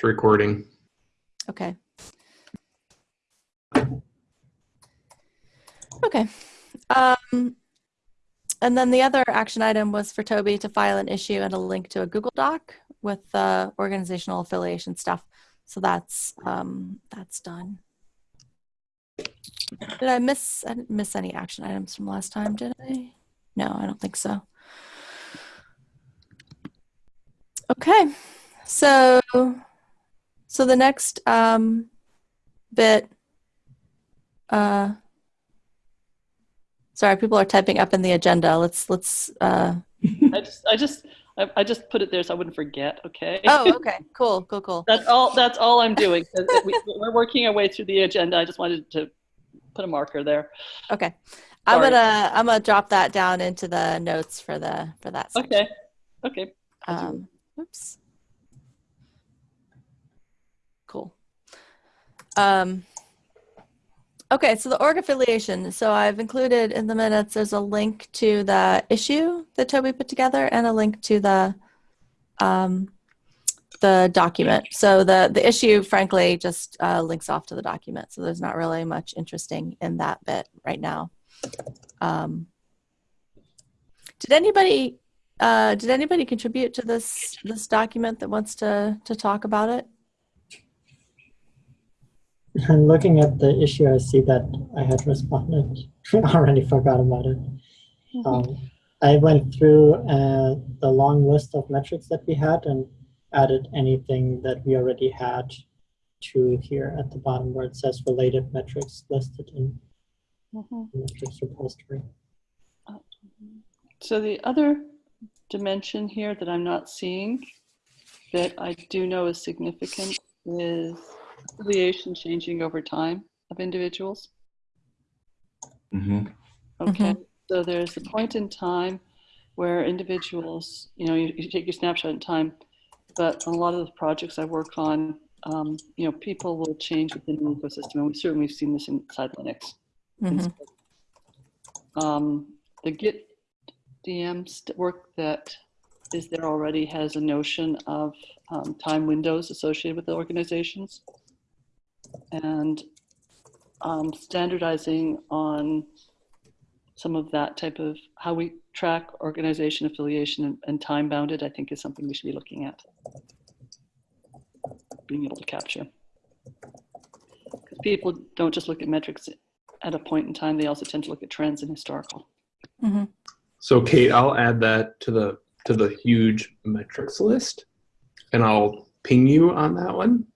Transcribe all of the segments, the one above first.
It's recording. Okay. Okay. Um, and then the other action item was for Toby to file an issue and a link to a Google Doc with the organizational affiliation stuff. So that's um, that's done. Did I miss? I didn't miss any action items from last time, did I? No, I don't think so. Okay, so so the next um, bit. Uh, sorry, people are typing up in the agenda. Let's let's. Uh, I just, I just, I, I just put it there so I wouldn't forget. Okay. oh, okay, cool, cool, cool. That's all. That's all I'm doing. we, we're working our way through the agenda. I just wanted to put a marker there. Okay, I'm gonna I'm gonna drop that down into the notes for the for that. Section. Okay. Okay. Um, oops. Cool. Um, okay, so the org affiliation. So I've included in the minutes, there's a link to the issue that Toby put together and a link to the um, the document. So the, the issue, frankly, just uh, links off to the document. So there's not really much interesting in that bit right now. Um, did anybody uh, did anybody contribute to this this document that wants to to talk about it? And looking at the issue, I see that I had responded. already forgot about it. Um, I went through uh, the long list of metrics that we had and added anything that we already had to here at the bottom where it says related metrics listed in Mhm. the metrics repository. So the other dimension here that I'm not seeing that I do know is significant is affiliation changing over time of individuals. Okay, so there's a point in time where individuals, you know, you, you take your snapshot in time, but on a lot of the projects I work on, um, you know, people will change within the ecosystem, and we certainly have seen this inside Linux. Mhm. Um, the Git DM st- work that is there already has a notion of um, time windows associated with the organizations. And um, standardizing on some of that type of how we track organization affiliation and, and time bounded, I think is something we should be looking at. Being able to capture. Because people don't just look at metrics at a point in time, they also tend to look at trends and historical. Mhm. So Kate, I'll add that to the to the huge metrics list, and I'll ping you on that one.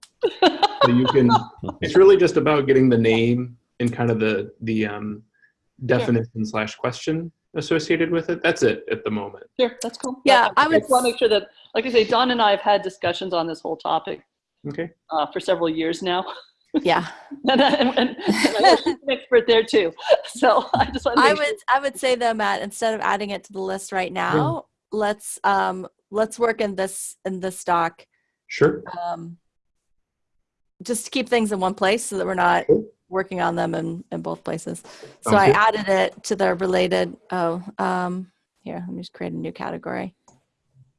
So you can. It's really just about getting the name and kind of the the um, definition slash question associated with it. That's it at the moment. Sure, that's cool. Yeah, I would just want to make sure that, like I say, Dawn and I have had discussions on this whole topic Okay. uh, for several years now. Yeah, and, I, and, and I know she's an expert there too. So I just want to I make would I would say though, Matt, instead of adding it to the list right now, let's um let's work in this in this doc Sure. um, just to keep things in one place so that we're not working on them in, in both places. So I added it to the related, oh, um, here, let me just create a new category.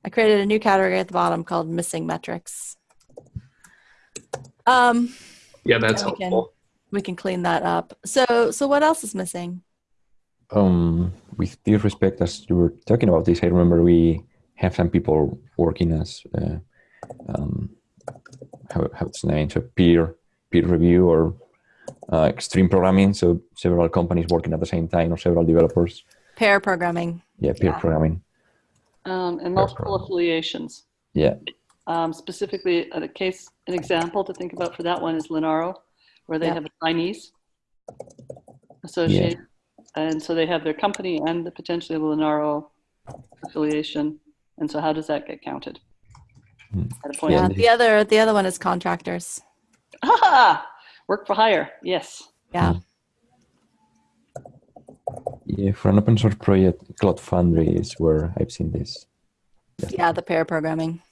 I created a new category at the bottom called missing metrics. Um, Yeah, that's And we can- helpful. we can clean that up. So, so what else is missing? Um, with due respect, as you were talking about this, I remember we have some people working as uh, um, how how it's named, so peer peer review or uh, extreme programming. So several companies working at the same time or several developers. Pair programming. Yeah, peer Yeah. programming. um, and multiple affiliations. Yeah. Um, specifically, a case, an example to think about for that one is Linaro, where they Yep. have a Chinese associate, and so they have their company and the potentially a Linaro affiliation. And so, how does that get counted? Hmm. At a point, Yeah. The other, the other one is contractors. ah, work for hire. Yes. Yeah. Yeah, for an open source project, Cloud Foundry is where I've seen this. Yeah. The pair programming.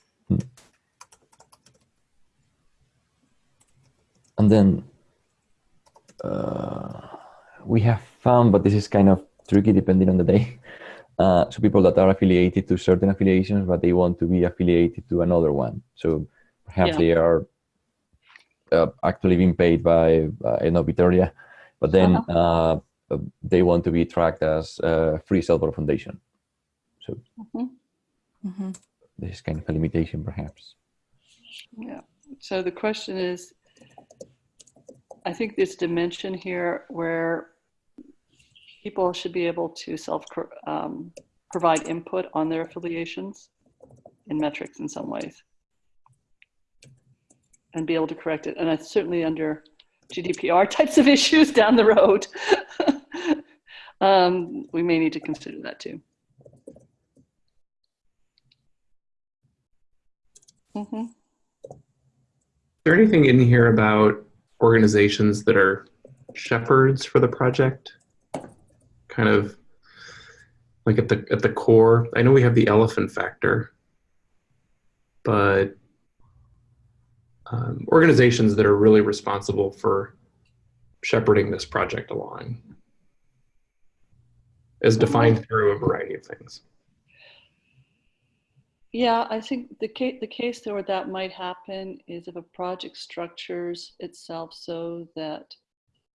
And then uh, we have found, but this is kind of tricky depending on the day. Uh, so people that are affiliated to certain affiliations, but they want to be affiliated to another one. So perhaps Yeah. they are uh, actually being paid by uh, I don't know Bitergia, but then uh uh, they want to be tracked as free software foundation. So hmm this is kind of a limitation, perhaps. Yeah, so the question is, I think this dimension here where people should be able to self, um, provide input on their affiliations in metrics in some ways. And be able to correct it. And it's certainly under GDPR types of issues down the road. um, we may need to consider that too. hmm Is there anything in here about organizations that are shepherds for the project? Kind of like at the at the core. I know we have the elephant factor, but um, organizations that are really responsible for shepherding this project along, is defined through a variety of things. Yeah, I think the case, the case where that might happen is if a project structures itself so that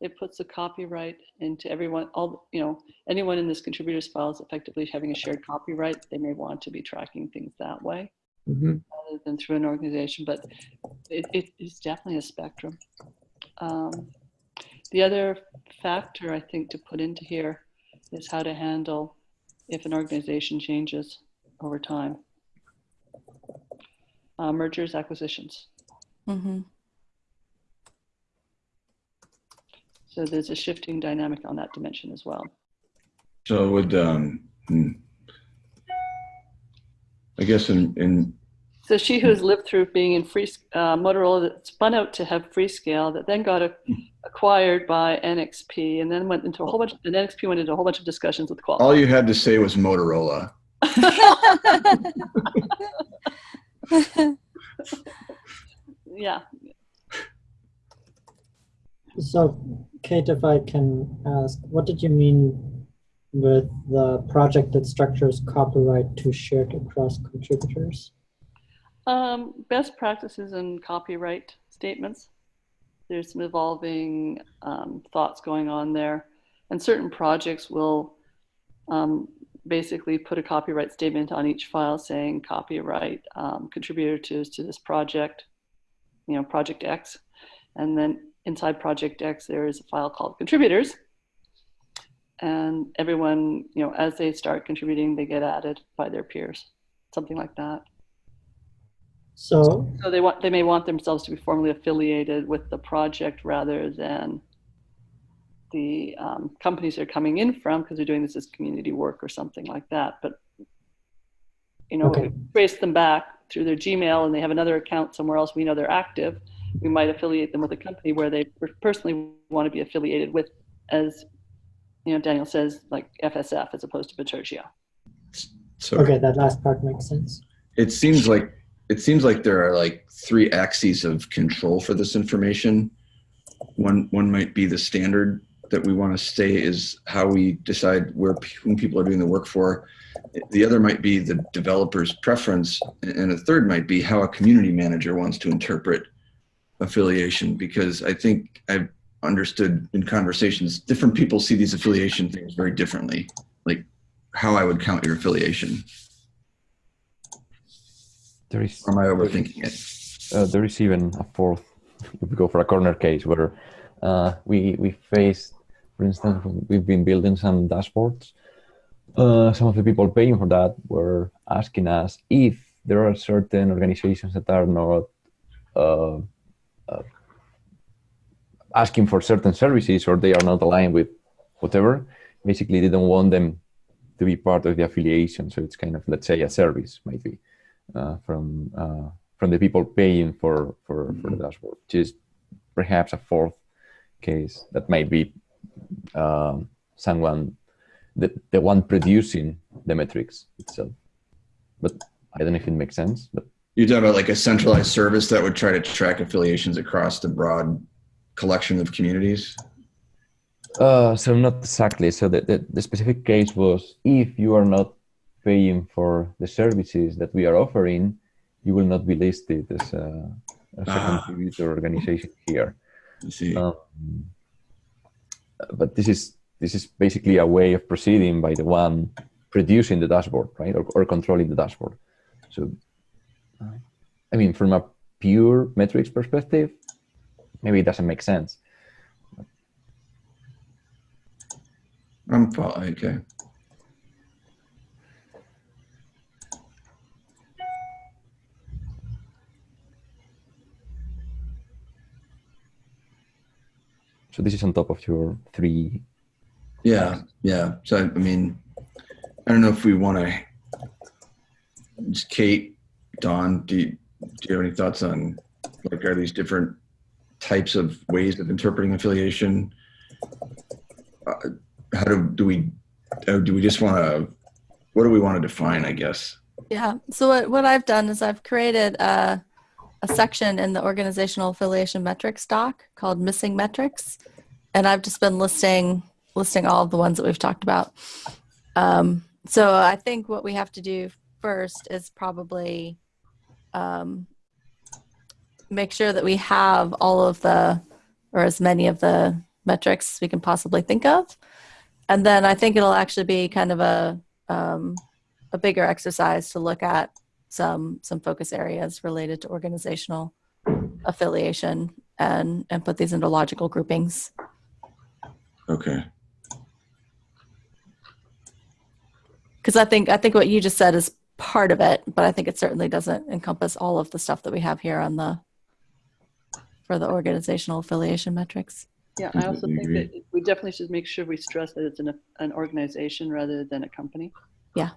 it puts a copyright into everyone, all, you know, anyone in this contributors file is effectively having a shared copyright. They may want to be tracking things that way Mhm. rather than through an organization, but it, it is definitely a spectrum. Um, the other factor I think to put into here is how to handle if an organization changes over time. Uh, mergers, acquisitions. hmm So there's a shifting dynamic on that dimension as well. So would, um, hmm. I guess in, in, So she who has lived through being in free uh, Motorola that spun out to have Freescale, that then got a, acquired by NXP, and then went into a whole bunch. And NXP went into a whole bunch of discussions with Qualcomm. all you had to say was Motorola. yeah, So, Kate, if I can ask, what did you mean with the project that structures copyright to shared across contributors? um, best practices and copyright statements. There's some evolving um, thoughts going on there, and certain projects will um, basically put a copyright statement on each file saying copyright um, contributor to, to this project, you know, project X. And then inside project X, there is a file called contributors. And everyone, you know, as they start contributing, they get added by their peers, something like that. So, So they want, they may want themselves to be formally affiliated with the project rather than the um, companies they're coming in from because they're doing this as community work or something like that. But you know, Okay. trace them back through their Gmail and they have another account somewhere else. We know they're active. We might affiliate them with a company where they personally want to be affiliated with, as you know, Daniel says, like FSF as opposed to Bitergia. So okay, that last part makes sense. it seems like, it seems like there are like three axes of control for this information. One, one might be the standard that we want to stay is how we decide where whom people are doing the work for. The other might be the developer's preference, and a third might be how a community manager wants to interpret affiliation. Because I think I've understood in conversations, different people see these affiliation things very differently. Like how I would count your affiliation. There is Or am I overthinking it? uh, there is even a fourth. If we go for a corner case where uh, we we face, for instance, we've been building some dashboards. Uh, some of the people paying for that were asking us if there are certain organizations that are not uh, asking for certain services or they are not aligned with whatever. Basically, they don't want them to be part of the affiliation. So it's kind of, let's say, a service might be uh, from uh, from the people paying for for, for the dashboard, which is perhaps a fourth case that might be um, someone the, the one producing the metrics itself. But I don't know if it makes sense. But You're talking about like a centralized service that would try to track affiliations across the broad collection of communities. uh, so not exactly. So the, the, the specific case was if you are not paying for the services that we are offering, you will not be listed as a, as a Ah. contributor organization here. I see. Um, but this is this is basically a way of proceeding by the one producing the dashboard, right, or, or controlling the dashboard. So, I mean, from a pure metrics perspective, maybe it doesn't make sense. I'm fine, okay. So this is on top of your three. Yeah, yeah. So I, mean, I don't know if we want to. Just Kate, Dawn, do you, do you have any thoughts on like are these different types of ways of interpreting affiliation? Uh, how do do we uh, do we just want to? What do we want to define? I guess. Yeah. So what, what I've done is I've created a, a section in the organizational affiliation metrics doc called missing metrics. And I've just been listing listing all of the ones that we've talked about. Um, so I think what we have to do first is probably um, make sure that we have all of the or as many of the metrics we can possibly think of. And then I think it'll actually be kind of a um, a bigger exercise to look at some some focus areas related to organizational affiliation and and put these into logical groupings. Okay. Because I think I think what you just said is part of it, but I think it certainly doesn't encompass all of the stuff that we have here on the for the organizational affiliation metrics. Yeah, I mm-hmm, also think that we definitely should make sure we stress that it's an, an organization rather than a company. Yeah.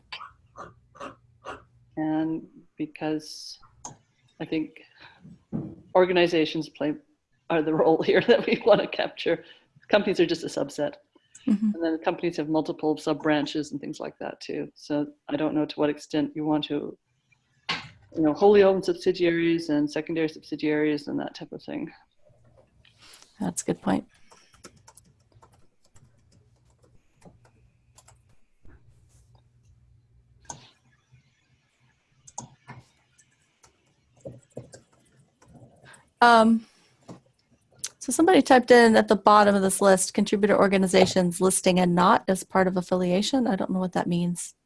And because I think organizations play, are the role here that we want to capture. Companies are just a subset. Mhm. And then companies have multiple sub branches and things like that too. So I don't know to what extent you want to, you know, wholly owned subsidiaries and secondary subsidiaries and that type of thing. That's a good point. Um, so somebody typed in at the bottom of this list, contributor organizations listing and not as part of affiliation. I don't know what that means.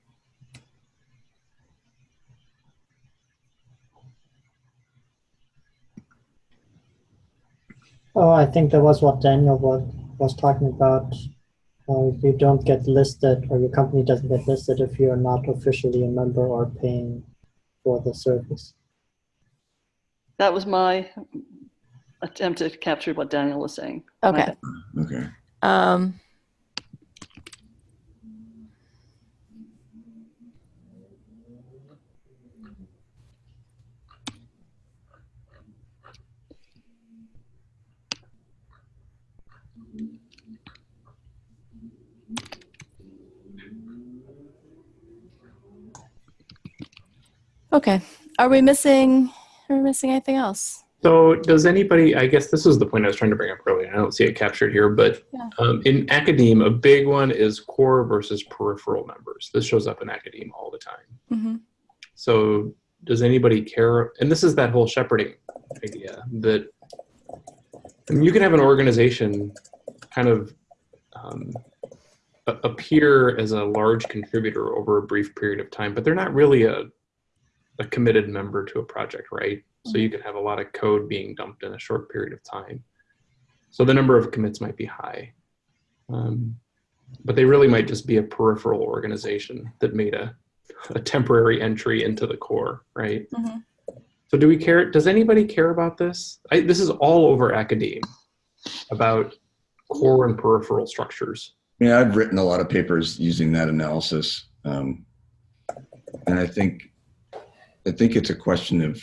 Oh, I think that was what Daniel was, was talking about. Uh, if you don't get listed or your company doesn't get listed if you're not officially a member or paying for the service. That was my attempt to capture what Daniel was saying. Okay. Okay. Um, okay. Are we missing? Are we missing anything else? So does anybody, I guess this is the point I was trying to bring up earlier. I don't see it captured here, but Yeah. um, in academe, a big one is core versus peripheral members. This shows up in academe all the time. hmm So does anybody care? And this is that whole shepherding idea that I mean, you can have an organization kind of um, appear as a large contributor over a brief period of time, but they're not really a, a committed member to a project, right? So you can have a lot of code being dumped in a short period of time. So the number of commits might be high. Um, but they really might just be a peripheral organization that made a, a temporary entry into the core, right? Mhm. So do we care? Does anybody care about this? I, this is all over academe about core and peripheral structures. Yeah, I've written a lot of papers using that analysis, um, and I think I think it's a question of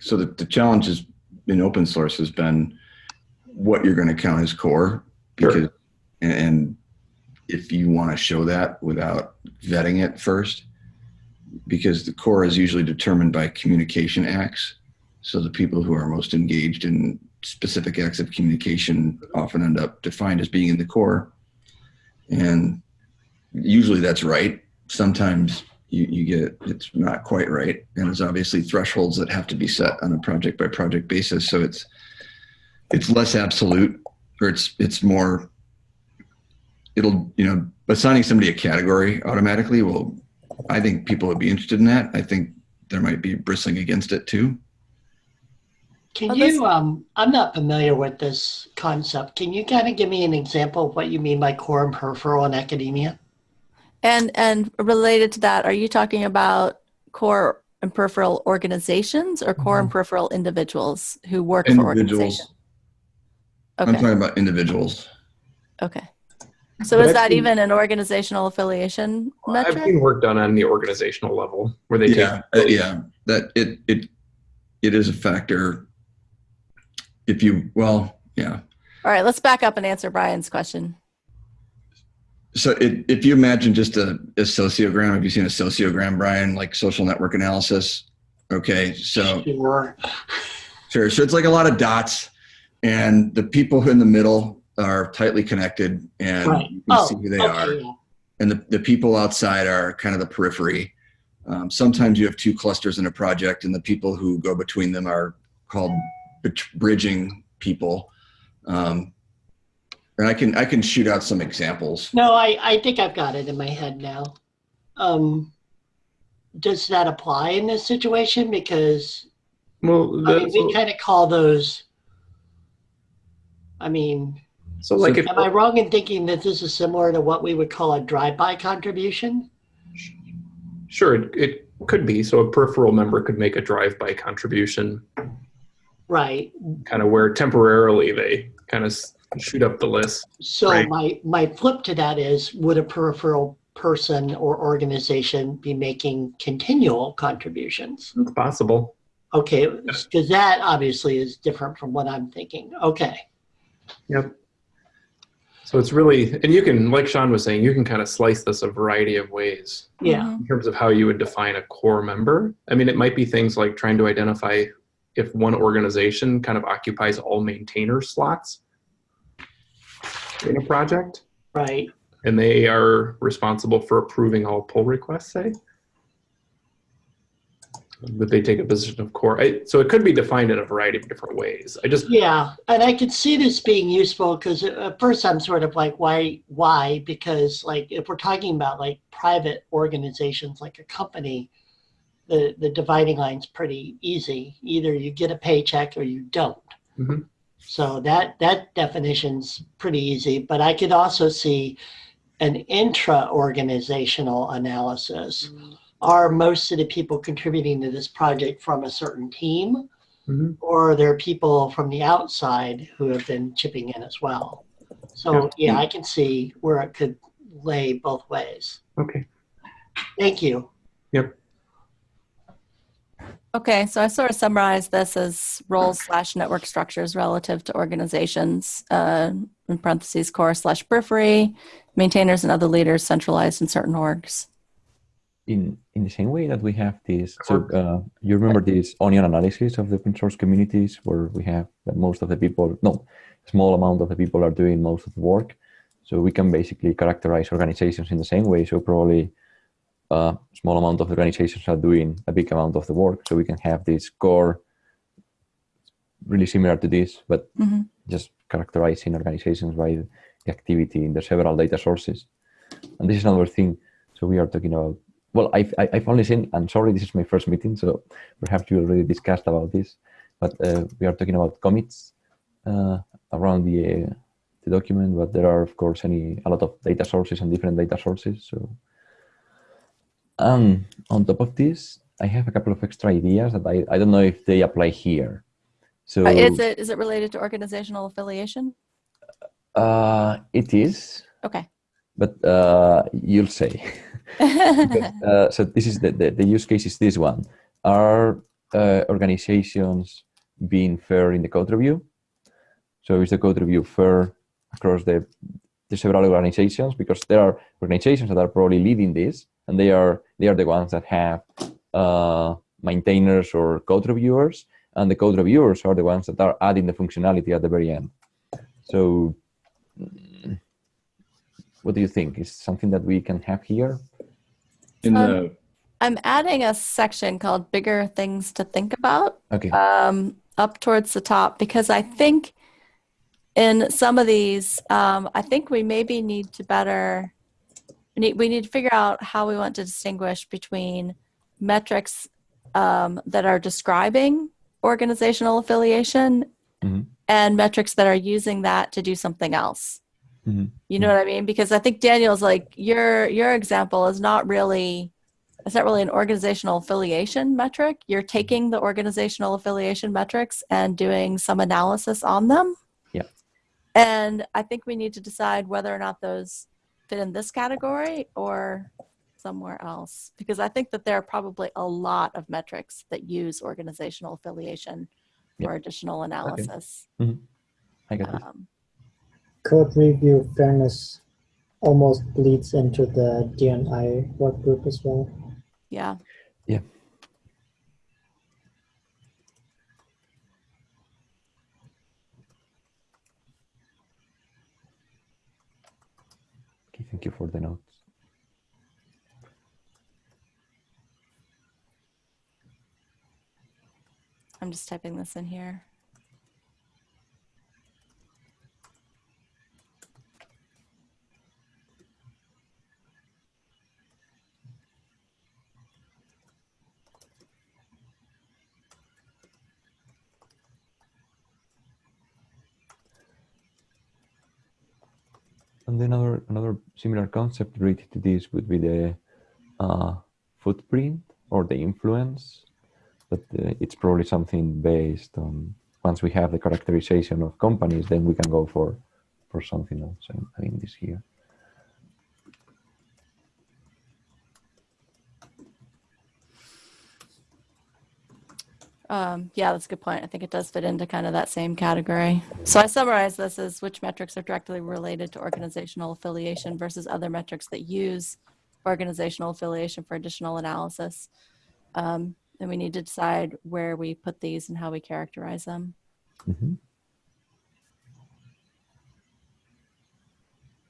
so the, the challenge is in open source has been what you're going to count as core. Because and, and if you want to show that without vetting it first because the core is usually determined by communication acts. So the people who are most engaged in specific acts of communication often end up defined as being in the core. And usually that's right. Sometimes you, you get it's not quite right. And there's obviously thresholds that have to be set on a project by project basis. So it's it's less absolute or it's it's more it'll you know assigning somebody a category automatically will I think people would be interested in that. I think there might be bristling against it too. Can Well, you, um, I'm not familiar with this concept. Can you kind of give me an example of what you mean by core and peripheral in academia? And and related to that, are you talking about core and peripheral organizations or core and peripheral individuals who work for Individuals. organizations? I'm talking about individuals. Okay. So But is I've that seen- even an organizational affiliation metric? I've seen work done on the organizational level where they yeah, take uh, yeah. That it it it is a factor. If you well, yeah. All right, let's back up and answer Brian's question. So it, if you imagine just a, a sociogram, have you seen a sociogram, Brian, like social network analysis? Okay, so Sure. sure. So it's like a lot of dots, and the people who in the middle are tightly connected, and Right. you can Oh, see who they okay, are. and the, the people outside are kind of the periphery. Um, sometimes you have two clusters in a project, and the people who go between them are called bridging people. Um, I can I can shoot out some examples. No, I, I think I've got it in my head now. Um, does that apply in this situation? Because well I mean, we kind of call those. I mean, so like if am I wrong in thinking that this is similar to what we would call a drive-by contribution? sure it, it could be so a peripheral member could make a drive-by contribution Right. kind of where temporarily they kind of s- shoot up the list So Right. my my flip to that is, would a peripheral person or organization be making continual contributions? it's possible Okay, because that obviously is different from what I'm thinking. Okay. Yep. So it's really, and you can, like Sean was saying, you can kind of slice this a variety of ways Yeah. Mhm. in terms of how you would define a core member. I mean, it might be things like trying to identify if one organization kind of occupies all maintainer slots in a project Right. and they are responsible for approving all pull requests, say. That they take a position of core. I, so it could be defined in a variety of different ways. I just, Yeah, and I could see this being useful because at first I'm sort of like, why? Why? Because like if we're talking about like private organizations, like a company, the the dividing line's pretty easy. Either you get a paycheck or you don't. Mhm. So that that definition's pretty easy. But I could also see an intra-organizational analysis. Are most of the people contributing to this project from a certain team? Mhm. or are there people from the outside who have been chipping in as well. So yeah, I can see where it could lay both ways. okay. Thank you. Okay, so I sort of summarized this as roles slash network structures relative to organizations, uh, in parentheses, core slash periphery, maintainers and other leaders centralized in certain orgs. in in the same way that we have this so uh, you remember this onion analysis of the open source communities where we have that most of the people no small amount of the people are doing most of the work? So we can basically characterize organizations in the same way. So probably a small amount of organizations are doing a big amount of the work so we can have this core really similar to this but Mhm. just characterizing organizations by the activity in the several data sources and this is another thing so we are talking about well, I've, I- I've only seen, and sorry, this is my first meeting, so perhaps you already discussed about this, but uh, we are talking about commits uh, around the, uh, the document, but there are, of course, any a lot of data sources and different data sources. So, um, on top of this, I have a couple of extra ideas that I, I don't know if they apply here. So, Uh, Is it is it related to organizational affiliation? uh, it is, Okay. but uh, you'll say. Because, uh, so this is the, the, the use case is this one. Are uh, organizations being fair in the code review? So is the code review fair across the, the several organizations? Because there are organizations that are probably leading this, and they are they are the ones that have uh, maintainers or code reviewers, and the code reviewers are the ones that are adding the functionality at the very end. So, what do you think? Is something that we can have here? In Um, the I'm adding a section called bigger things to think about Okay. um, up towards the top because I think in some of these, um, I think we maybe need to better, we need, we need to figure out how we want to distinguish between metrics um, that are describing organizational affiliation Mhm. and metrics that are using that to do something else. Mhm. You know what I mean? Because I think Daniel's like your your example is not really it's not really an organizational affiliation metric. You're taking the organizational affiliation metrics and doing some analysis on them. Yeah. And I think we need to decide whether or not those fit in this category or somewhere else. Because I think that there are probably a lot of metrics that use organizational affiliation for additional analysis. I got it. Um, Code review fairness almost bleeds into the D&I work group as well. yeah. Okay, thank you for the notes. I'm just typing this in here. And then another another similar concept related to this would be the uh, footprint or the influence. But uh, it's probably something based on once we have the characterization of companies, then we can go for for something else. I mean, this here. Um, yeah, that's a good point. I think it does fit into kind of that same category. So I summarize this as which metrics are directly related to organizational affiliation versus other metrics that use organizational affiliation for additional analysis. Um, and we need to decide where we put these and how we characterize them. Mhm.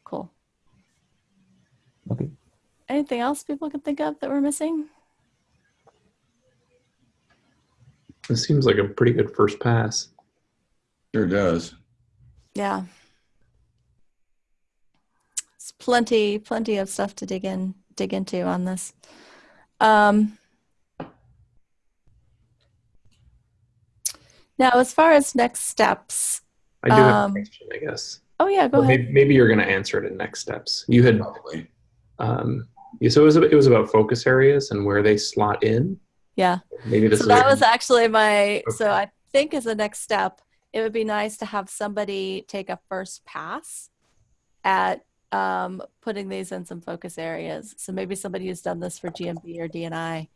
Cool. Okay. Anything else people can think of that we're missing? This seems like a pretty good first pass. Sure does. Yeah. It's plenty, plenty of stuff to dig in, dig into on this. Um, now, as far as next steps, I do have Um, a question, I guess. oh yeah, go But ahead. maybe, maybe you're going to answer it in next steps. You had Probably. um, yeah, so it was it was about focus areas and where they slot in. Yeah. Maybe this So that was actually my. So I think as a next step, it would be nice to have somebody take a first pass at um, putting these in some focus areas. So maybe somebody who's done this for GMD or D&I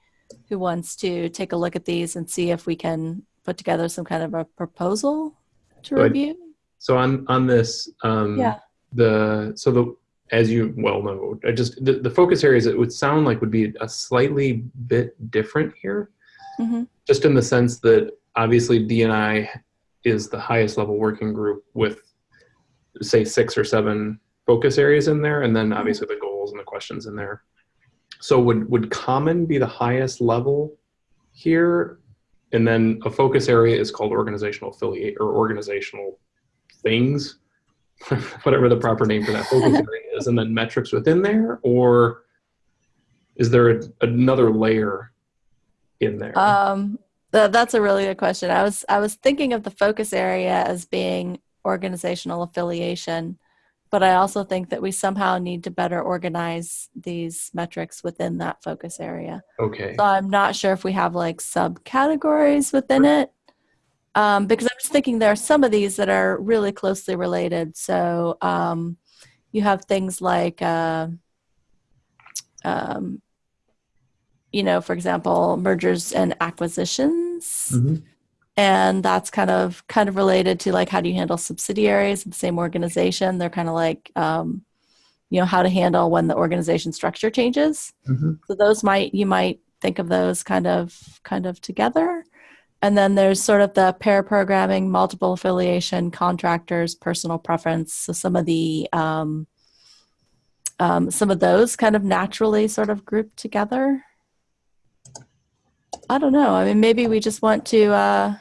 who wants to take a look at these and see if we can put together some kind of a proposal to Good. review. so on on this. Um, Yeah. The so the as you well know, I just the, the focus areas it would sound like would be a slightly bit different here. hmm just in the sense that obviously D&I is the highest level working group with say six or seven focus areas in there and then obviously the goals and the questions in there. So would would common be the highest level here? And then a focus area is called organizational affiliate or organizational things whatever the proper name for that focus area is and then metrics within there or is there a, another layer in there Um, th- that's a really good question. I was I was thinking of the focus area as being organizational affiliation, but I also think that we somehow need to better organize these metrics within that focus area. okay So I'm not sure if we have like subcategories within it. Um, because I was thinking there are some of these that are really closely related. So um, you have things like, uh, um, you know, for example, mergers and acquisitions, Mhm. and that's kind of kind of related to like how do you handle subsidiaries of the same organization? They're kind of like, um, you know, how to handle when the organization structure changes. Mhm. So those might you might think of those kind of kind of together. And then there's sort of the pair programming, multiple affiliation, contractors, personal preference. So some of the um, um, some of those kind of naturally sort of grouped together. I don't know. I mean, maybe we just want to, uh,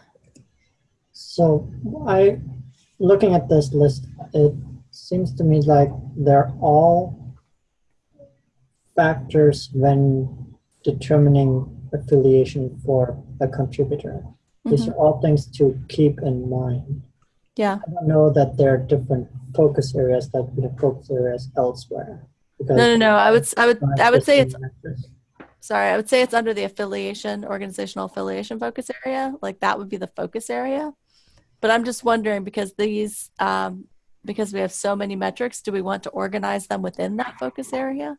So I, looking at this list, it seems to me like they're all factors when determining affiliation for a contributor. These are all things to keep in mind. yeah. I don't know that there are different focus areas that we have focus areas elsewhere. Because No, no, no. I would, I would, I would say it's, sorry, I would say it's under the affiliation, organizational affiliation focus area. Like that would be the focus area. But I'm just wondering because these, um, because we have so many metrics, do we want to organize them within that focus area?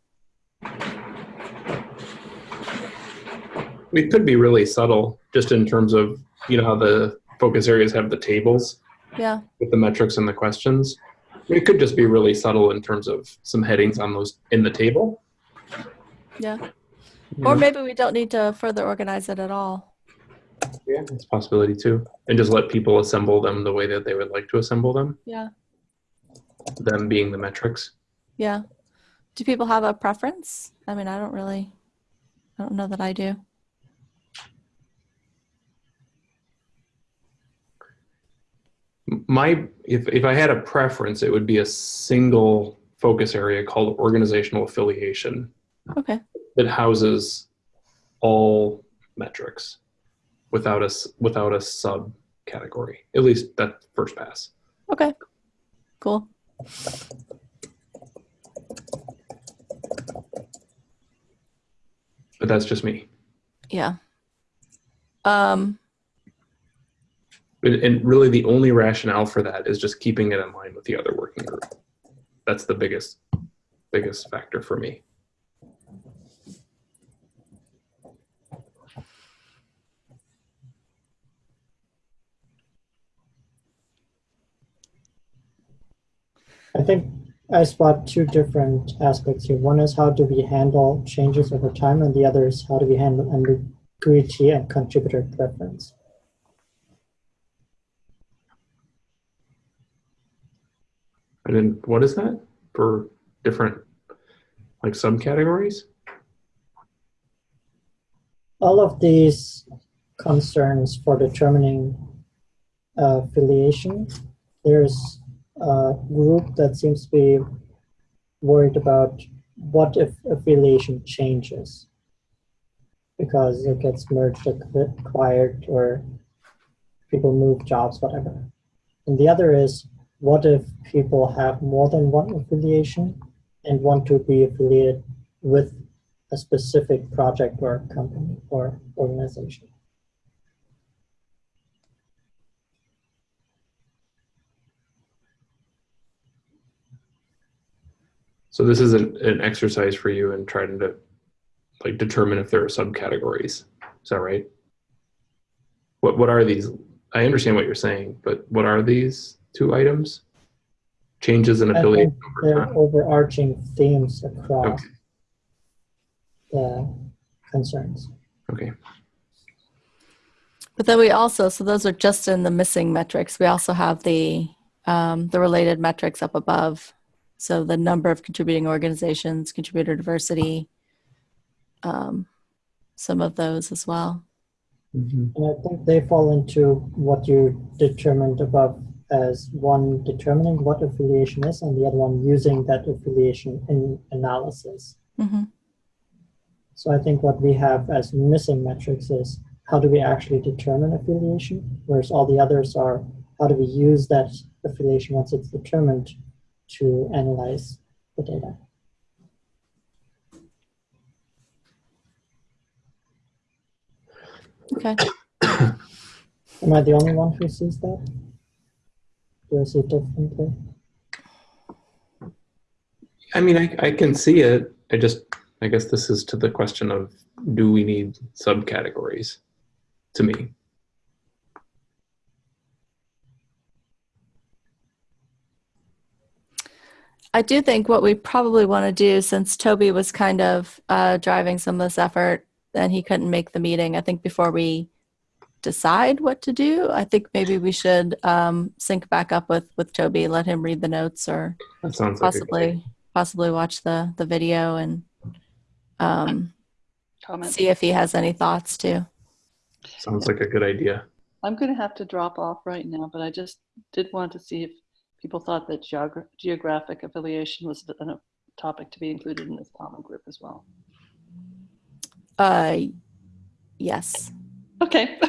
It could be really subtle, just in terms of, you know, how the focus areas have the tables Yeah. with the metrics and the questions. It could just be really subtle in terms of some headings on those in the table. Yeah. Or maybe we don't need to further organize it at all. yeah, it's a possibility too. And just let people assemble them the way that they would like to assemble them, Yeah. them being the metrics. Yeah. Do people have a preference? I mean, I don't really, I don't know that I do. My, if, if I had a preference, it would be a single focus area called organizational affiliation Okay. that houses all metrics without a, without a subcategory, at least that first pass. Okay. Cool. But that's just me. Yeah. Um, And, really the only rationale for that is just keeping it in line with the other working group. That's the biggest, biggest factor for me. I think I spot two different aspects here. One is how do we handle changes over time, and the other is how do we handle ambiguity and contributor preference. And then what is that for different like subcategories? All of these concerns for determining uh, affiliation, there's a group that seems to be worried about what if affiliation changes because it gets merged, acquired, or people move jobs, whatever. And the other is what if people have more than one affiliation and want to be affiliated with a specific project or company or organization? So this is an, an exercise for you in trying to like determine if there are subcategories. Is that right? What what are these? I understand what you're saying, but what are these two items? Changes in I affiliation think over they're time. overarching themes across Okay. the concerns. Okay. but then we also, so those are just in the missing metrics. We also have the, um, the related metrics up above. So the number of contributing organizations, contributor diversity, um, some of those as well. Mhm. And I think they fall into what you determined above as one determining what affiliation is and the other one using that affiliation in analysis. hmm So I think what we have as missing metrics is how do we actually determine affiliation, whereas all the others are how do we use that affiliation once it's determined to analyze the data. Okay. Am I the only one who sees that? Do I see it differently? I mean, I, I can see it. I just, I guess this is to the question of do we need subcategories to me? I do think what we probably want to do, since Toby was kind of uh, driving some of this effort and he couldn't make the meeting, I think before we decide what to do, I think maybe we should um, sync back up with with Toby, let him read the notes, or That sounds like a good idea. possibly possibly watch the the video and um, Comment. see if he has any thoughts too. Sounds like a good idea. I'm going to have to drop off right now, but I just did want to see if people thought that geogra- geographic affiliation was a a topic to be included in this common group as well. Uh, yes. Okay.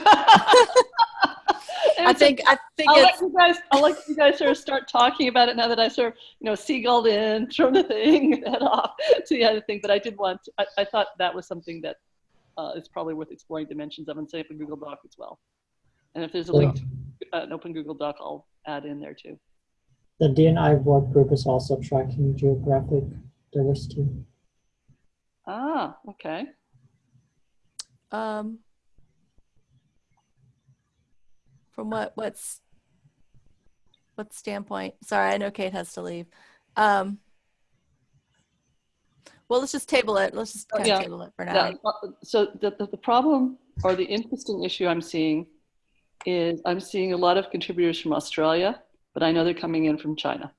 I think I think I'll let you guys. I'll let you guys sort of start talking about it now that I sort of, you know, seagulled in, thrown the thing, head off to the other thing. But I did want. I, I thought that was something that uh, is probably worth exploring dimensions of and say up in Google Doc as well. And if there's a link to uh, an open Google Doc, I'll add in there too. The D&I work group is also tracking geographic diversity. Ah, okay. um from what what's what standpoint? Sorry, I know Kate has to leave. Um, well, let's just table it. Let's just Oh, kind yeah. of table it for now. Yeah, uh, so the, the, the problem or the interesting issue I'm seeing is I'm seeing a lot of contributors from Australia, but I know they're coming in from China.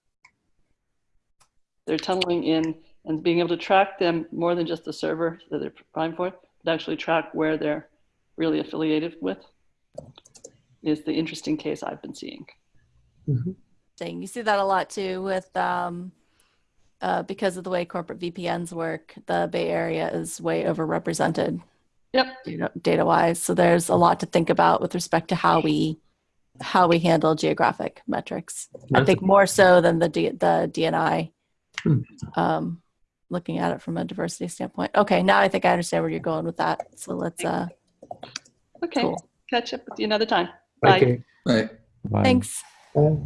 They're tunneling in and being able to track them more than just the server that they're primed for, but actually track where they're really affiliated with is the interesting case I've been seeing. thing. You see that a lot too with um, uh, because of the way corporate VPNs work. The Bay Area is way overrepresented Yep. data, data wise. So there's a lot to think about with respect to how we how we handle geographic metrics. I That's- think more so than the D, the D&I. Hmm. Um, looking at it from a diversity standpoint. Okay, now I think I understand where you're going with that. So let's. Uh, Okay, Cool. catch up with you another time. Bye. Okay. Right. Bye. thanks. Uh,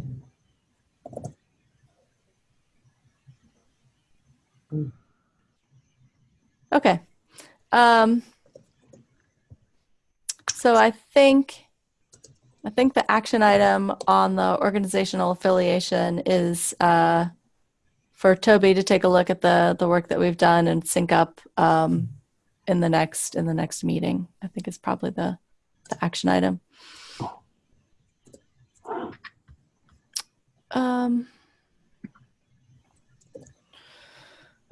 Okay. Um, so I think I think the action item on the organizational affiliation is uh, for Toby to take a look at the the work that we've done and sync up um, in the next in the next meeting. I think is probably the the action item. Um,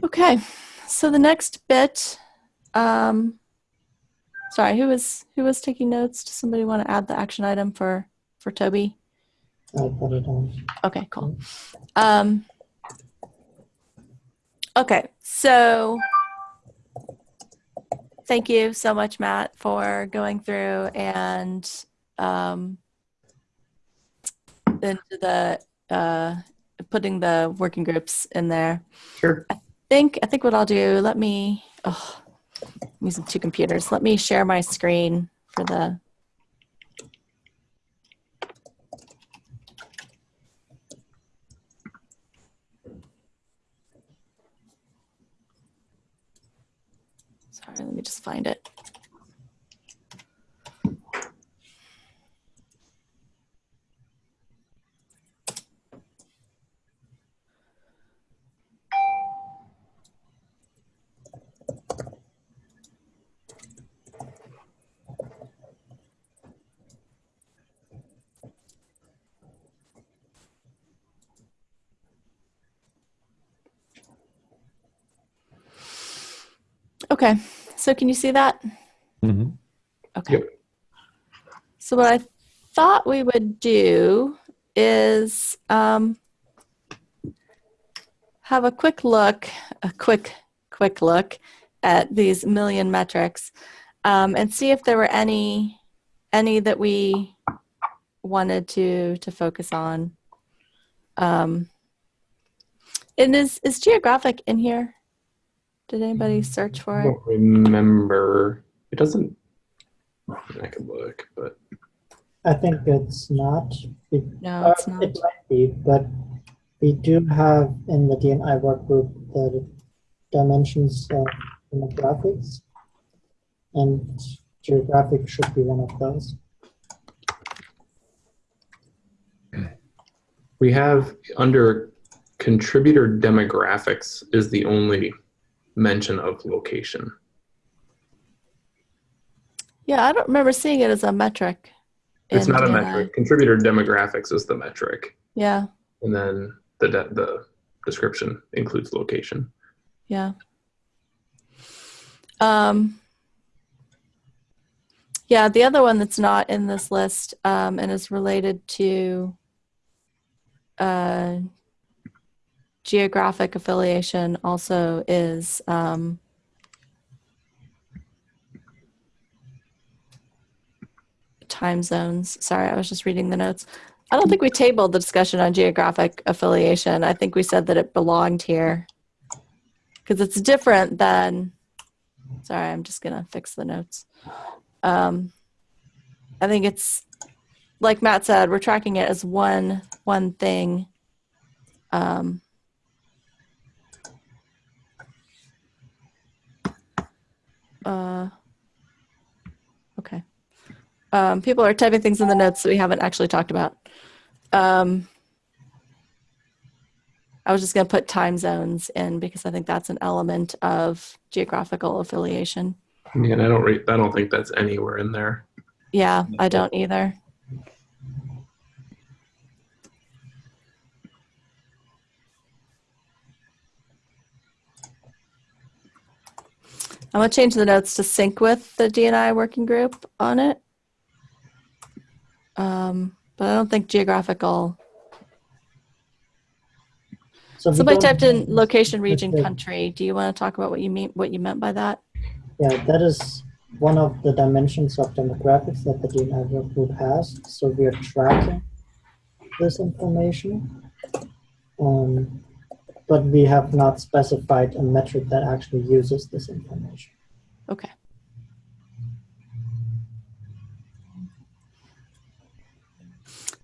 okay. So the next bit, um, sorry, who was who was taking notes? Does somebody want to add the action item for for Toby? I'll put it on. Okay, cool. Um, okay, so thank you so much, Matt, for going through and um, into the uh, putting the working groups in there. Sure. I think I think what I'll do, let me oh I'm using two computers. Let me share my screen for the Sorry, let me just find it. Okay. So can you see that? hmm Okay. Yep. So what I thought we would do is um, have a quick look, a quick, quick look at these million metrics, um, and see if there were any, any that we wanted to to focus on. Um, and is is geographic in here? Did anybody search for I it? don't remember. It doesn't. I could look, but I think it's not. It, No, uh, it's not. It might be, but we do have in the D&I work group the dimensions of demographics, and geographic should be one of those. we have under contributor demographics is the only mention of location. Yeah, I don't remember seeing it as a metric. It's not a D&I. metric. Contributor demographics is the metric, Yeah, and then the de- the description includes location. yeah. Um, Yeah, the other one that's not in this list um, and is related to uh, geographic affiliation also is um, time zones. Sorry, I was just reading the notes. I don't think we tabled the discussion on geographic affiliation. I think we said that it belonged here because it's different than. Sorry, I'm just gonna fix the notes. Um, I think it's like Matt said, we're tracking it as one one thing. Um, uh, okay. Um, people are typing things in the notes that we haven't actually talked about. Um, I was just going to put time zones in because I think that's an element of geographical affiliation. Yeah, and I don't I don't think that's anywhere in there. Yeah, I don't either. I'm gonna change the notes to sync with the D&I working group on it. Um, but I don't think geographical. So Somebody typed in location, region, Okay. country. Do you want to talk about what you mean, what you meant by that? Yeah, that is one of the dimensions of demographics that the D&I work group has. So we are tracking this information. Um, but we have not specified a metric that actually uses this information. Okay.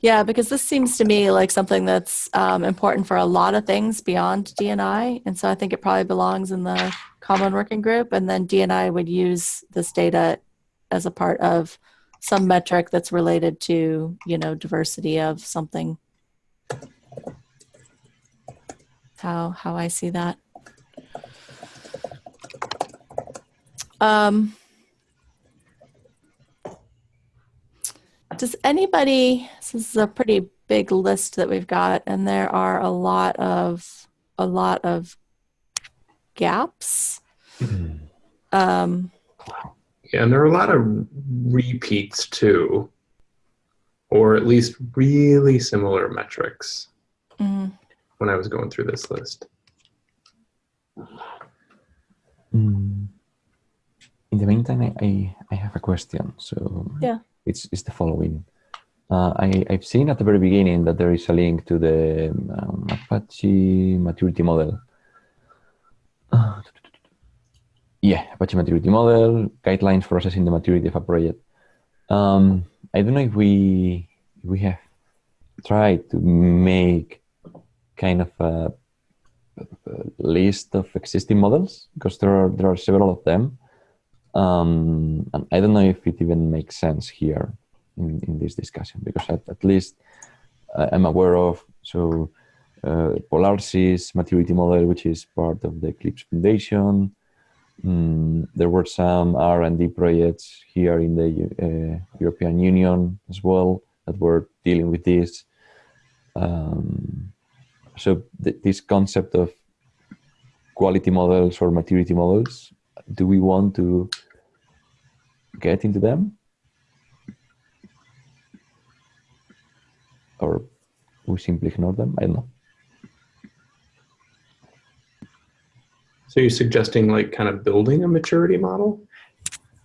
Yeah, because this seems to me like something that's um, important for a lot of things beyond D&I. And so I think it probably belongs in the common working group. And then D&I would use this data as a part of some metric that's related to, you know, diversity of something. How, how I see that. Um, does anybody, this is a pretty big list that we've got, and there are a lot of, a lot of gaps. Um, Yeah, and there are a lot of repeats too, or at least really similar metrics mm, when I was going through this list. Mm. In the meantime, I, I, I have a question. So Yeah. it's, it's the following. Uh, I, I've seen at the very beginning that there is a link to the um, Apache maturity model. Uh, yeah, Apache maturity model, guidelines for assessing the maturity of a project. Um, I don't know if we if we have tried to make kind of a list of existing models because there are there are several of them. Um, and I don't know if it even makes sense here in, in this discussion because at, at least uh, I'm aware of so uh, PolarSys maturity model, which is part of the Eclipse Foundation. Mm, there were some R&D projects here in the uh, European Union as well that were dealing with this. Um, so th- this concept of quality models or maturity models do we want to get into them? Or we simply ignore them? I don't know. So you're suggesting like kind of building a maturity model,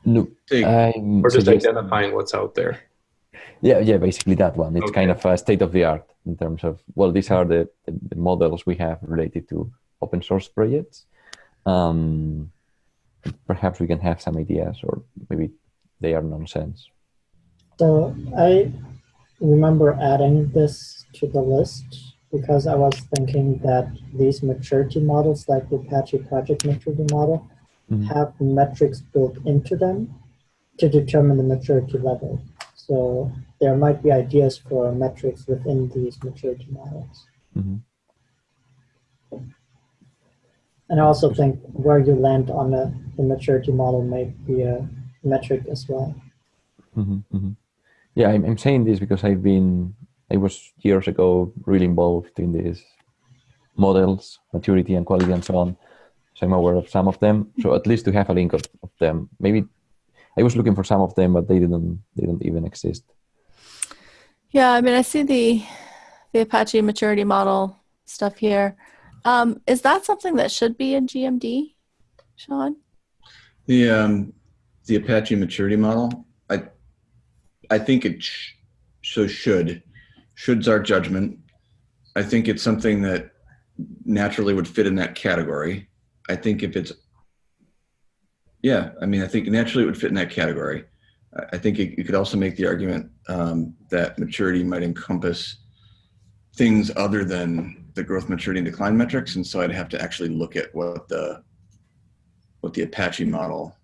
no Take- I'm or just identifying what's out there? Yeah yeah basically that one it's kind of a state of the art in terms of well these are the, the, the models we have related to open source projects um, perhaps we can have some ideas or maybe they are nonsense So I remember adding this to the list because I was thinking that these maturity models, like the Apache project maturity model, Mhm. have metrics built into them to determine the maturity level. So there might be ideas for metrics within these maturity models. Mhm. And I also think where you land on the, the maturity model may be a metric as well. hmm hmm Yeah, I'm, I'm saying this because I've been, I was years ago really involved in these models, maturity and quality and so on. So I'm aware of some of them. So at least to have a link of, of them, maybe, I was looking for some of them, but they didn't they don't even exist. Yeah, I mean, I see the the Apache maturity model stuff here. Um, is that something that should be in GMD, Sean? The um, the Apache maturity model, I I think it sh- so should should's our judgment. I think it's something that naturally would fit in that category. I think if it's yeah, I mean, I think naturally it would fit in that category. I- think you could also make the argument um, that maturity might encompass things other than the growth, maturity, and decline metrics, and so I'd have to actually look at what the what the Apache model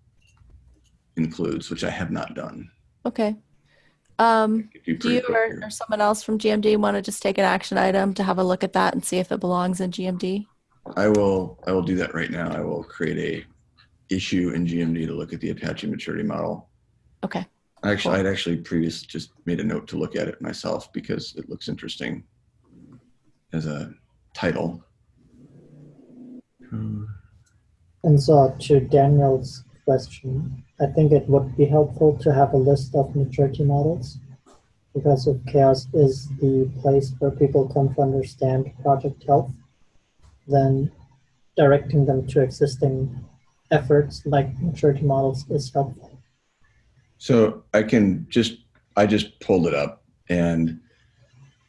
includes, which I have not done. Okay. Um, you do you or, or someone else from GMD want to just take an action item to have a look at that and see if it belongs in GMD? I will I will do that right now. I will create a issue in GMD to look at the Apache maturity model. Okay. Actually, I'd actually previous just made a note to look at it myself because it looks interesting as a title. And so to Daniel's question, I think it would be helpful to have a list of maturity models because if CHAOSS is the place where people come to understand project health, then directing them to existing efforts like maturity models is helpful. So I can just, I just pulled it up and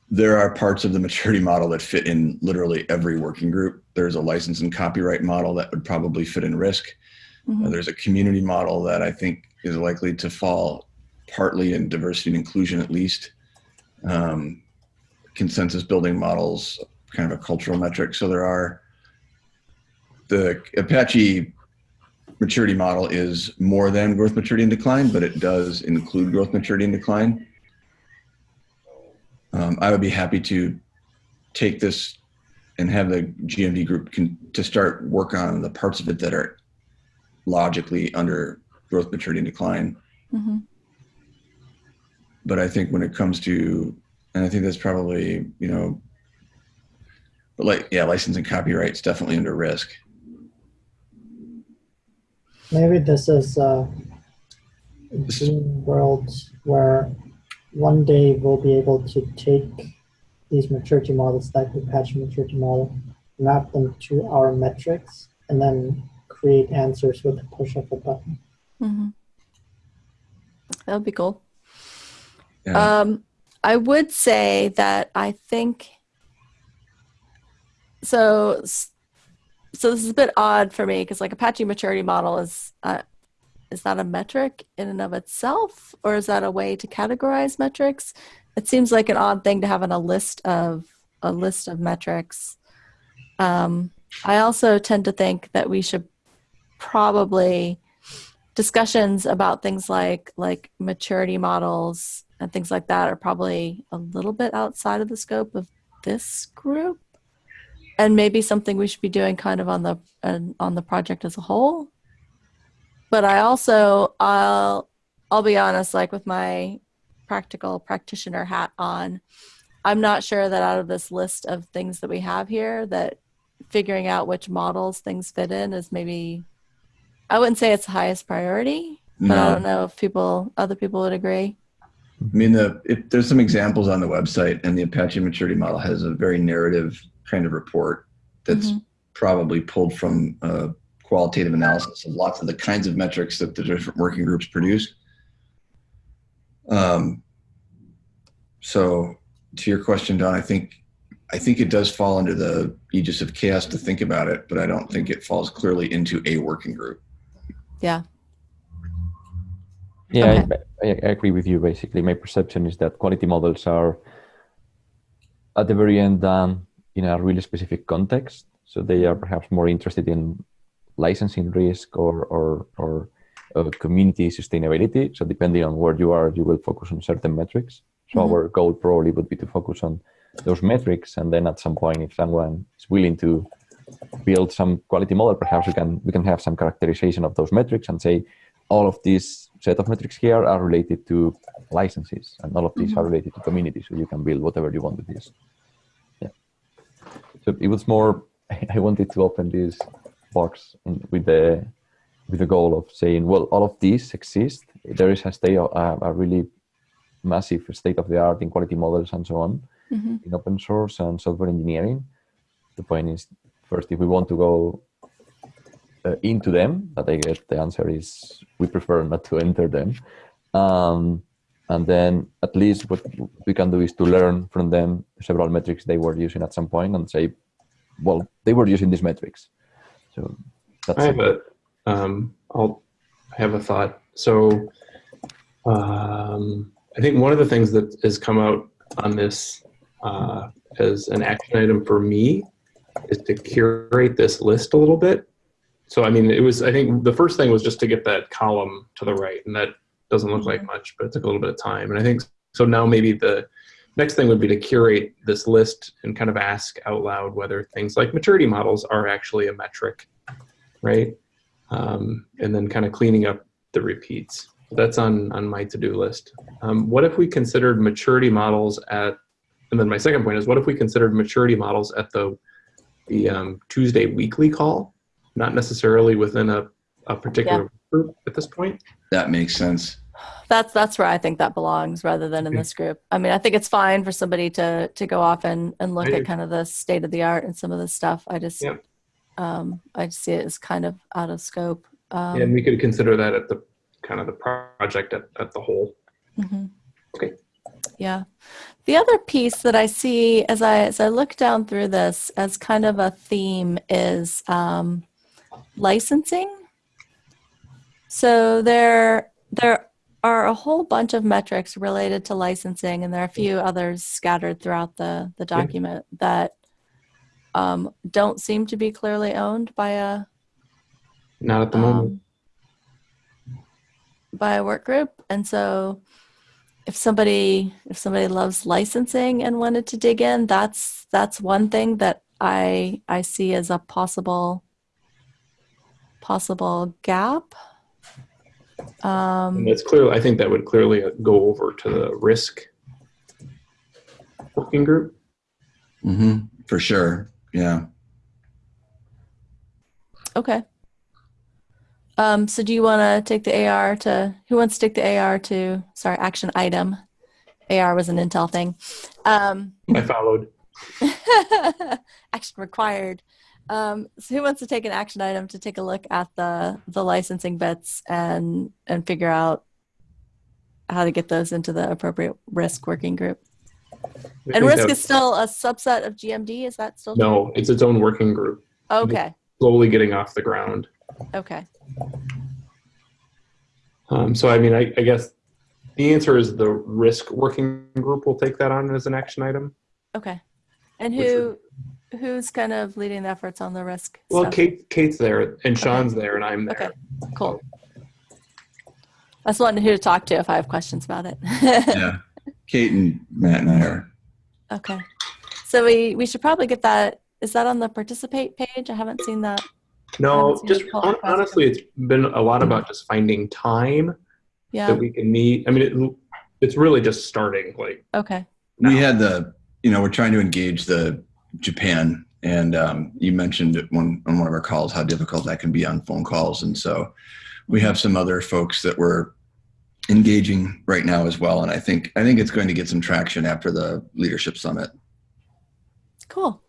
there are parts of the maturity model that fit in literally every working group. There's a license and copyright model that would probably fit in risk. Mhm. Uh, There's a community model that I think is likely to fall partly in diversity and inclusion at least. Um, consensus building models, kind of a cultural metric. So there are the Apache maturity model is more than growth, maturity, and decline, but it does include growth, maturity, and decline. Um, I would be happy to take this and have the GMD group can, to start work on the parts of it that are logically under growth, maturity, and decline. Mhm. But I think when it comes to, and I think that's probably, you know, but like, yeah, license and copyright's definitely under risk. Maybe this is a dream world where one day we'll be able to take these maturity models like the Apache maturity model, map them to our metrics, and then create answers with the push of a button. Mhm. That would be cool. Yeah. Um, I would say that I think so. So this is a bit odd for me because like Apache maturity model is uh, is that a metric in and of itself, or is that a way to categorize metrics? It seems like an odd thing to have on a list of a list of metrics. Um, I also tend to think that we should probably discussions about things like like maturity models and things like that are probably a little bit outside of the scope of this group and maybe something we should be doing kind of on the uh, on the project as a whole. But i also i'll i'll be honest like with my practical practitioner hat on i'm not sure that out of this list of things that we have here that figuring out which models things fit in is maybe i wouldn't say it's the highest priority but i don't know if people other people would agree. I mean, the if there's some examples on the website, and the Apache maturity model has a very narrative kind of report that's Mhm. probably pulled from uh, qualitative analysis of lots of the kinds of metrics that the different working groups produce. Um, so, to your question, Dawn, I think I think it does fall under the aegis of CHAOSS to think about it, but I don't think it falls clearly into a working group. yeah Yeah, I, I, I agree with you. Basically, my perception is that quality models are at the very end done in a really specific context. So they are perhaps more interested in licensing risk or or or uh, community sustainability. So depending on where you are, you will focus on certain metrics. So Mhm. our goal probably would be to focus on those metrics, and then at some point, if someone is willing to build some quality model, perhaps we can we can have some characterization of those metrics and say all of these set of metrics here are related to licenses, and all of these are related to community. So you can build whatever you want with this. So it was more. I wanted to open this box with the with the goal of saying, well, all of these exist. There is a state, of, uh, a really massive state of the art in quality models and so on Mhm. in open source and software engineering. The point is, first, if we want to go uh, into them, but I guess the answer is we prefer not to enter them. Um, and then at least what we can do is to learn from them several metrics they were using at some point and say, well, they were using these metrics. So that's I have a, um, I'll have a thought. So, um, I think one of the things that has come out on this uh, as an action item for me is to curate this list a little bit. So, I mean, it was, I think the first thing was just to get that column to the right, and that doesn't look like much, but it took a little bit of time. And I think so now maybe the next thing would be to curate this list and kind of ask out loud whether things like maturity models are actually a metric, right? Um, and then kind of cleaning up the repeats. That's on on my to-do list. Um, what if we considered maturity models at? And then my second point is, what if we considered maturity models at the the um, Tuesday weekly call, not necessarily within a a particular group at this point? That makes sense. That's that's where I think that belongs rather than in this group. I mean, I think it's fine for somebody to to go off and and look at kind of the state of the art and some of this stuff. I just Yep. um I just see it as kind of out of scope. Um, and we could consider that at the kind of the project at, at the whole. Mhm. Okay. Yeah. The other piece that I see as I as I look down through this as kind of a theme is um, licensing. So there there are a whole bunch of metrics related to licensing, and there are a few others scattered throughout the the Yeah. document that um, don't seem to be clearly owned by a Not at the moment. um, by a work group and so if somebody if somebody loves licensing and wanted to dig in that's that's one thing that i i see as a possible possible gap um And that's clearly, I think that would clearly uh, go over to the risk working group. hmm For sure. Yeah. okay um so do you want to take the ar to who wants to take the ar to sorry action item ar was an intel thing um I followed. action required. Um, so who wants to take an action item to take a look at the the licensing bits and and figure out how to get those into the appropriate risk working group? And risk is still a subset of GMD. Is that still No, it's its own working group? Okay. slowly getting off the ground. Okay. Um, so, I mean, I, I guess the answer is the risk working group will take that on as an action item. Okay. And who who's kind of leading the efforts on the risk? Well, stuff? Kate, Kate's there, and Sean's there, and I'm there. Okay. Cool. I just wanted who to talk to if I have questions about it. Yeah. Kate and Matt and I are. Okay. So we we should probably get that. Is that on the participate page? I haven't seen that. No, seen just the pull hon- request. honestly, it's been a lot about just finding time Yeah. that we can meet. I mean, it, it's really just starting. Like, Okay. We had the, you know, we're trying to engage the Japan, and um, you mentioned one on one of our calls how difficult that can be on phone calls, and so we have some other folks that we're engaging right now as well, and I think I think it's going to get some traction after the leadership summit. Cool.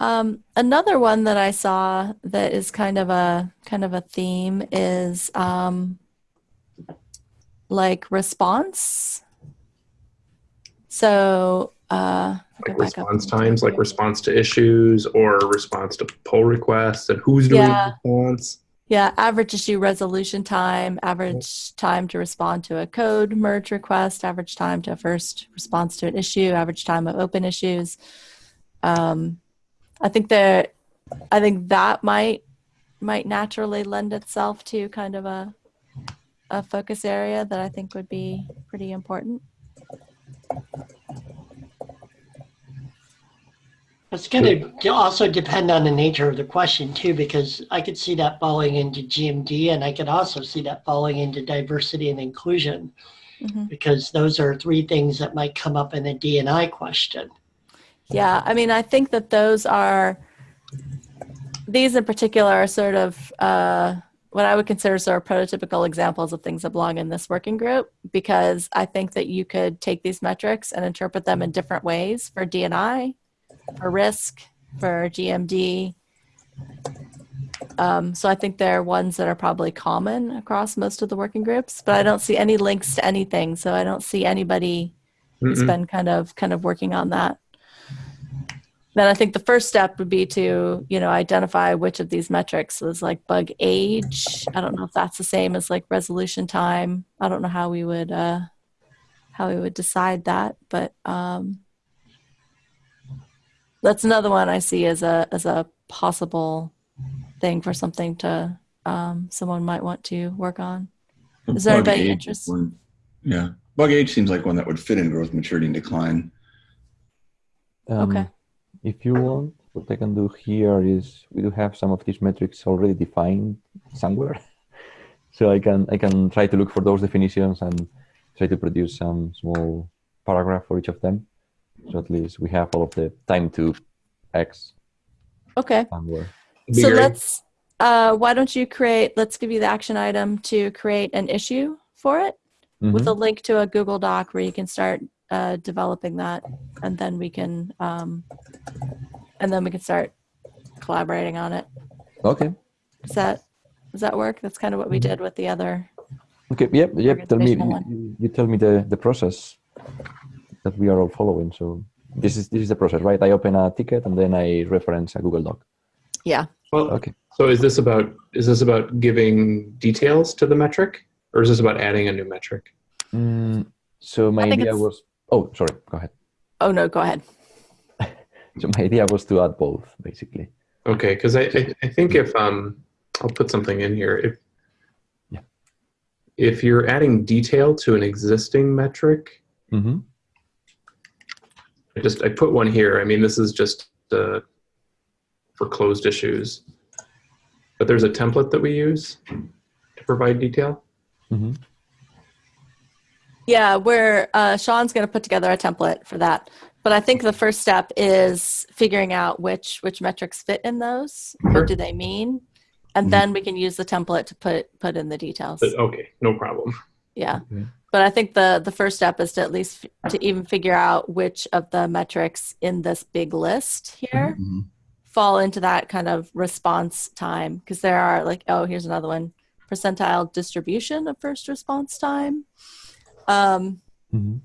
Um, another one that I saw that is kind of a kind of a theme is um, like response. So uh, like response times, like response to issues or response to pull requests, and who's doing Yeah. response. Yeah, average issue resolution time, average time to respond to a code merge request, average time to first response to an issue, average time of open issues. Um, I think that I think that might might naturally lend itself to kind of a a focus area that I think would be pretty important. It's going to also depend on the nature of the question too, because I could see that falling into GMD and I could also see that falling into diversity and inclusion, Mhm. because those are three things that might come up in a D&I question. Yeah, I mean, I think that those are these in particular are sort of uh, what I would consider sort of prototypical examples of things that belong in this working group because I think that you could take these metrics and interpret them in different ways for D&I, for risk, for GMD. Um, so I think they're ones that are probably common across most of the working groups, but I don't see any links to anything. So I don't see anybody who's Mm-mm. been kind of kind of working on that. Then I think the first step would be to, you know, identify which of these metrics was like bug age. I don't know if that's the same as like resolution time. I don't know how we would uh how we would decide that, but um that's another one I see as a as a possible thing for something to um someone might want to work on. Is there Bug anybody interested? one- Yeah, bug age seems like one that would fit in growth, maturity, and decline. Um, Okay. If you want, what I can do here is we do have some of these metrics already defined somewhere. so I can I can try to look for those definitions and try to produce some small paragraph for each of them. So at least we have all of the time to X Okay. So let's, uh, why don't you create, let's give you the action item to create an issue for it with Mhm. a link to a Google Doc where you can start uh, developing that and then we can, um, and then we can start collaborating on it. Okay. Does that, does that work? That's kind of what we Mm-hmm. did with the other. Okay. Yep. Yep. Tell me. You, you tell me the the process that we are all following. So this is this is the process, right? I open a ticket and then I reference a Google Doc. Yeah. Well, Okay. so is this about is this about giving details to the metric, or is this about adding a new metric? Mm, so my idea was. Oh, sorry. Go ahead. Oh, no, go ahead. So my idea was to add both, basically. Okay, because I, I I think if um I'll put something in here if Yeah. if you're adding detail to an existing metric, Mm-hmm. I just I put one here. I mean this is just uh, for closed issues, but there's a template that we use to provide detail. Mm-hmm. Yeah, where uh, Sean's going to put together a template for that. But I think the first step is figuring out which which metrics fit in those. Sure. What do they mean? And Mhm. then we can use the template to put put in the details. But okay, no problem. Yeah. Okay. But I think the the first step is to at least f- to even figure out which of the metrics in this big list here Mhm. fall into that kind of response time because there are like oh here's another one percentile distribution of first response time. Um, Mm-hmm.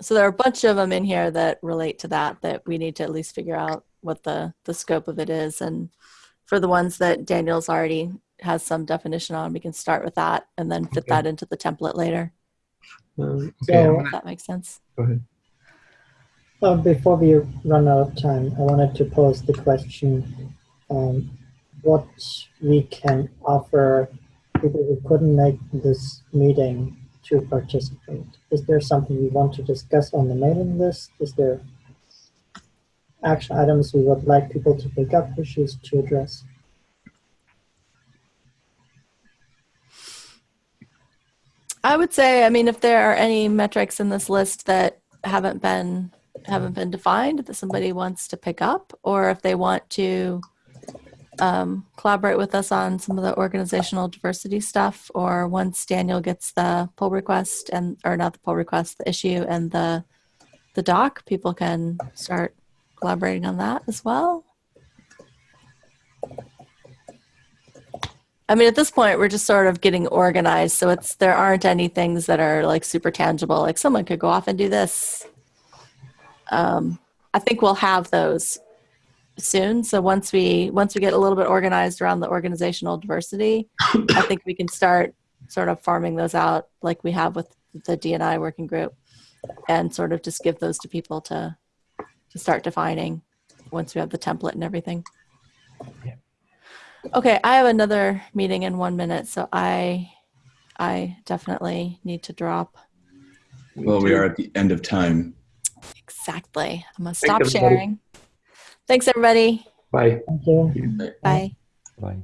so there are a bunch of them in here that relate to that that we need to at least figure out what the the scope of it is and for the ones that daniel's already has some definition on we can start with that and then fit Okay. that into the template later Um, So- okay, I'm if gonna- that makes sense go ahead. Uh, before we run out of time, I wanted to pose the question, um, what we can offer people who couldn't make this meeting to participate. Is there something we want to discuss on the mailing list? Is there action items we would like people to pick up, issues to address? I would say i mean if there are any metrics in this list that haven't been haven't been defined that somebody wants to pick up or if they want to um, collaborate with us on some of the organizational diversity stuff or once daniel gets the pull request and or not the pull request the issue and the the doc people can start collaborating on that as well i mean at this point we're just sort of getting organized so it's there aren't any things that are like super tangible like someone could go off and do this um, i think we'll have those soon. So once we once we get a little bit organized around the organizational diversity, I think we can start sort of farming those out like we have with the D&I working group, and sort of just give those to people to to start defining once we have the template and everything. Yeah. Okay, I have another meeting in one minute, so I I definitely need to drop. Well, we are at the end of time. Exactly. I'm gonna stop everybody. sharing. Thanks, everybody. Bye. Thank you. Bye. Bye.